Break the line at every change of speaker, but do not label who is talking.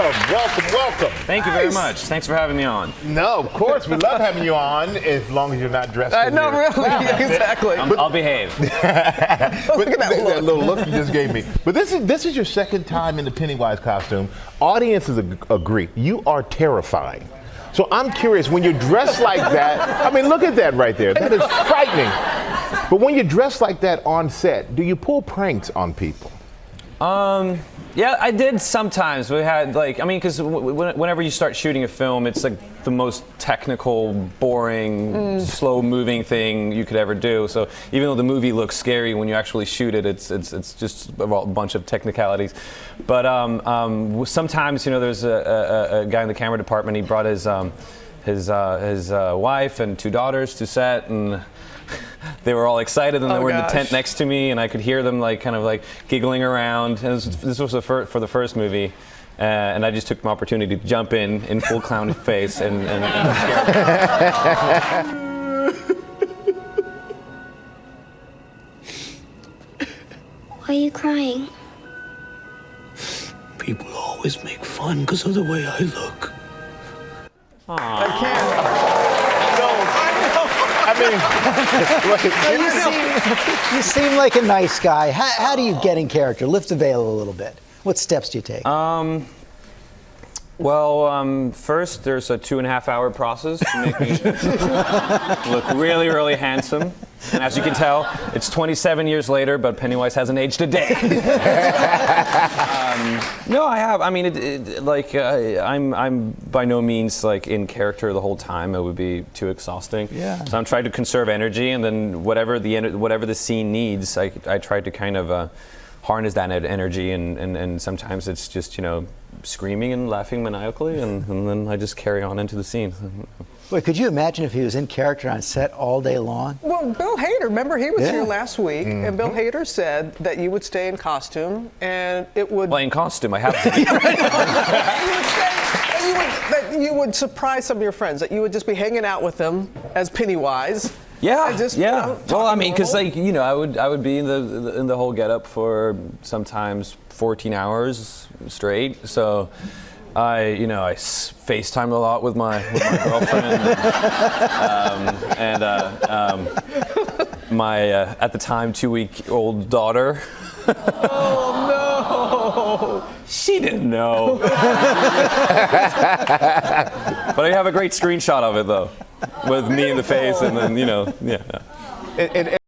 welcome, welcome. welcome.
Thank you very much. Thanks for having me on.
No, of course, we love having you on as long as you're not dressed.
I
in
know,
your-
really, exactly.
I'm, I'll behave.
Look at that
that, little look you just gave me. But this is this is your second time in the Pennywise costume. Audiences agree. You are terrifying. So I'm curious when you're dressed like that. I mean, look at that right there. That is frightening. But when you're dressed like that on set, do you pull pranks on people?
Um, yeah, I did sometimes. We had like, I mean, because whenever you start shooting a film, it's like the most technical, boring, slow-moving thing you could ever do. So even though the movie looks scary, when you actually shoot it, it's it's it's just a bunch of technicalities. But um, um, sometimes, you know, there's a, a, a guy in the camera department. He brought his um, his uh, his uh, wife and two daughters to set and. They were all excited, and they
Oh,
were in the tent next to me, and I could hear them like kind of like giggling around. And this, this was the fir- for the first movie, uh, and I just took my opportunity to jump in in full clown face and, and, and scare them.
Why are you crying?
People always make fun because of the way I look.
I mean,
You seem, you seem like a nice guy. How, how do you get in character? Lift the veil a little bit. What steps do you take?
Um, well, um, first there's a two and a half hour process to make me look really, really handsome. And as you can tell, it's 27 years later, but Pennywise hasn't aged a day. um, no, I have. I mean, it, it, like uh, I'm, I'm by no means like in character the whole time. It would be too exhausting.
Yeah.
So I'm trying to conserve energy, and then whatever the whatever the scene needs, I, I try to kind of. Uh, harness that energy and, and, and sometimes it's just you know screaming and laughing maniacally and, and then I just carry on into the scene.
Wait, could you imagine if he was in character on set all day long?
Well, Bill Hader, remember he was
Yeah.
here last week, and mm-hmm. Bill Hader said that you would stay in costume and it would.
Playing costume, I have to. be.
you would stay, and you would, that you would surprise some of your friends, that you would just be hanging out with them as Pennywise.
Yeah,
and just, you
yeah.
know,
well, I mean, because like you know, I would I would be in the, the in the whole getup for sometimes 14 hours straight. So. I, you know, I FaceTime a lot with my, with my girlfriend, and, um, and uh, um, my uh, at the time two-week-old daughter.
Oh no!
She didn't know. but I have a great screenshot of it though, with me in the face, and then you know, yeah.
and, and